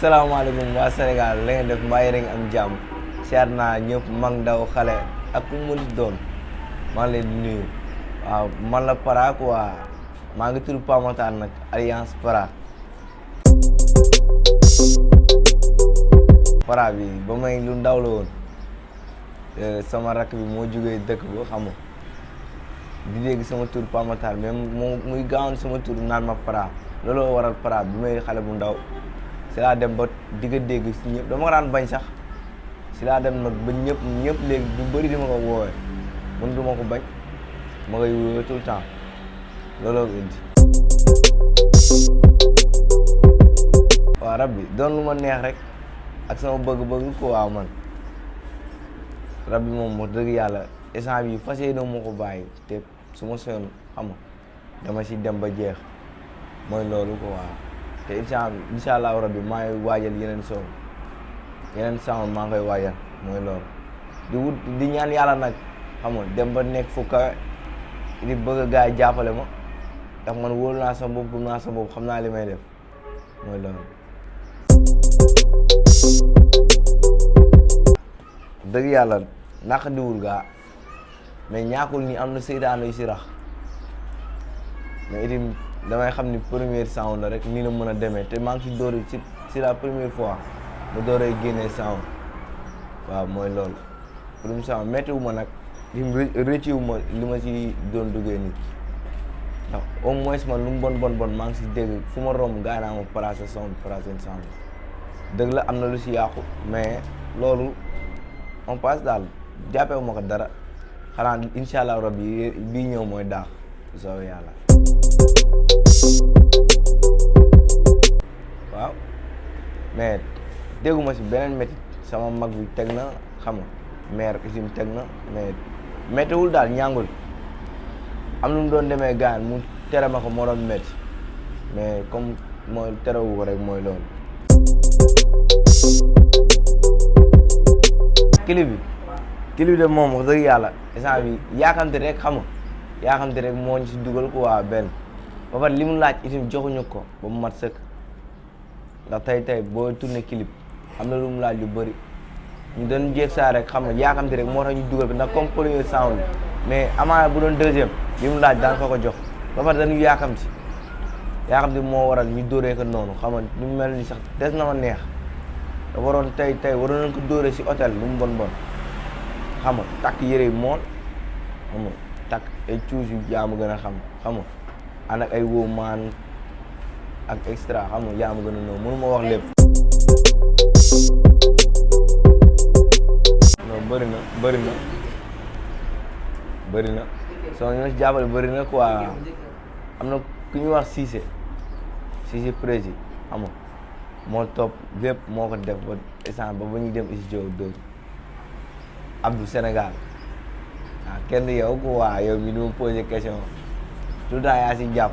salaamaaleykum waa Sénégal la ngeen def mbaa yéen a ngi am jàmm siyaar naa ñëpp mag ndaw xale ak ku mu mënti doon maa ngi leen di nuyu waaw man la Para quoi maa ngi tudd Pape Matar nag alliance Para Para bi ba may lu ndaw la woon eh, sama rakk bi moo jógee dëkk ba xam nga di dégg sama tur Pa Matar mais mu muy gaawoon sama tur naan ma Para looloo waral Para bi may xale bu ndaw si laa dem ba di nga dégg si ñëpp dama ko daan bañ sax si laa dem nag ba ñëpp ñëpp léegi du bëri di ma ko woowee man du ma ko bañ ma koy wóor tout le temps looloo ko indi. waaw rab bi doon lu ma neex rek ak sama bëgg-bëgg ko waaw man rab bi moom wax dëgg yàlla. instant bi fas yéene moo ko bàyyi te su ma soon xam nga dama si dem ba jeex mooy loolu ko waaw te instant bi incha allahu rabbi maa ngi waajal yeneen soon yeneen sound maa ngi koy waajal mooy loolu di wut di ñaan yàlla nag xam nga dem ba nekk fu kawe di bëgg a gars yi jàppale ma ndax man wóolu naa sama bopp gëm naa sama bopp xam naa li may def mooy loolu dëgg yàlla naq diwul gaa mais ñaakul ni am na seytaane yu si rax mais itam damay xam ni première sound la rek nii la mën a demee te maa ngi si dóor ci si la première fois mu dooree génnee sound waaw mooy loolu première sound méttiwu ma nag lim rëcciwu ma li ma si doon duggee nii ndax au moins man lu mu bon bon bon maa ngi si dégg fu ma romb gaa naa ma placé sound placé sound dëgg la am na lu si yàqu mais loolu on passe daal jàppee ma ko dara xanaa incha allah rabbi bii ñëw mooy daax soo yàlla. waaw mais dégguma si beneen métit sama mag bi teg na xam nga maire usine teg na mais méttiwul daal ñàngul am lu mu doon demee gaan mu tere ma ko moo doon métti mais comme mooy terewu ko rek mooy loolu. clip bi clip bi de moom wax dëgg yàlla instant bi yaakamte rek xam nga yaakamte rek moo ñu si dugal ko waa benn ba pare li mu laaj itam joxuñu ko ba mu mat sëkk. ndax tey tey boo tourné clip am na lu mu laaj lu bëri ñu doon jéeg saa rek xam nga yaakamti rek moo tax ñu dugal bi ndax comme premier sound mais amaana bu doon deuxième li mu laaj daan ko ko jox ba pare dañu yaakamti yaakamti moo waral ñu dóoree ko noonu xam nga ñu mel ni sax des na ma neex da waroon tey tey waroon nañ ko dóoree si hôtel lu mu bon bon xam nga takk yére yi mool xam nga takk ay cuus yu jaamu gën a xam xam nga ànd ak ay wóomaan ak extra xam nga yaa ma gën a nëw mënu ma wax lépp. non bëri na bëri na bëri na soo ñu ma si jàppale bëri na quoi am na ku ñuy wax Cissé Cissé prési xam nga moo topp lépp moo ko def ba instant ba ba ñuy dem studio dóor Abdou Sénégal waaw ah, kenn yow ko waa yow mi duma posé question tout le temps yaa si jàpp